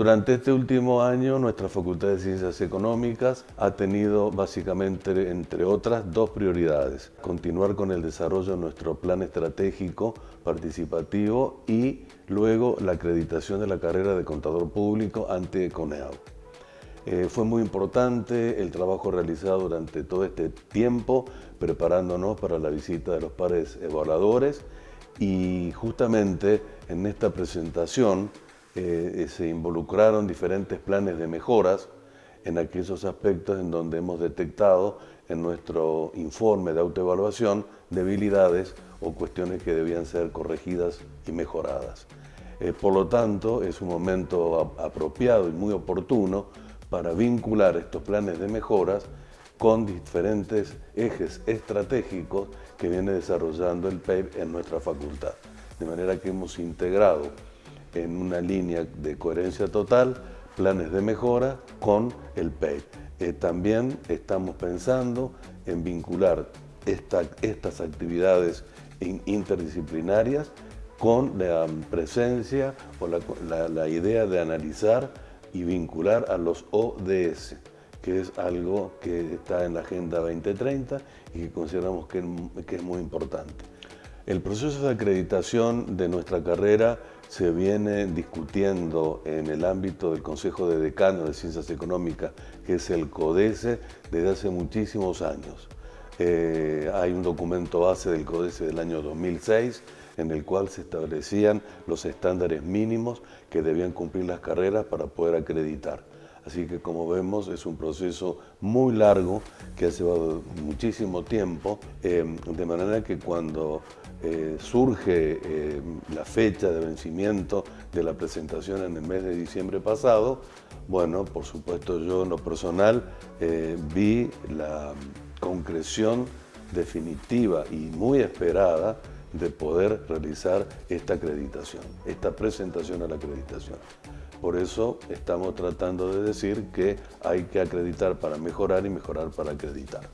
Durante este último año, nuestra Facultad de Ciencias Económicas ha tenido básicamente, entre otras, dos prioridades. Continuar con el desarrollo de nuestro plan estratégico participativo y luego la acreditación de la carrera de contador público ante CONEAU. Eh, fue muy importante el trabajo realizado durante todo este tiempo preparándonos para la visita de los pares evaluadores y justamente en esta presentación eh, se involucraron diferentes planes de mejoras en aquellos aspectos en donde hemos detectado en nuestro informe de autoevaluación debilidades o cuestiones que debían ser corregidas y mejoradas. Eh, por lo tanto, es un momento apropiado y muy oportuno para vincular estos planes de mejoras con diferentes ejes estratégicos que viene desarrollando el PEIP en nuestra facultad. De manera que hemos integrado en una línea de coherencia total planes de mejora con el PEIP. Eh, también estamos pensando en vincular estas actividades interdisciplinarias con la presencia o la idea de analizar y vincular a los ODS, que es algo que está en la Agenda 2030 y que consideramos que, es muy importante. El proceso de acreditación de nuestra carrera se viene discutiendo en el ámbito del Consejo de Decanos de Ciencias Económicas, que es el CODECE, desde hace muchísimos años. Eh, hay un documento base del CODECE del año 2006 en el cual se establecían los estándares mínimos que debían cumplir las carreras para poder acreditar. Así que como vemos es un proceso muy largo que ha llevado muchísimo tiempo, eh, de manera que cuando eh, surge eh, la fecha de vencimiento de la presentación en el mes de diciembre pasado, bueno, por supuesto yo en lo personal vi la concreción definitiva y muy esperada de poder realizar esta acreditación, esta presentación a la acreditación. Por eso estamos tratando de decir que hay que acreditar para mejorar y mejorar para acreditar.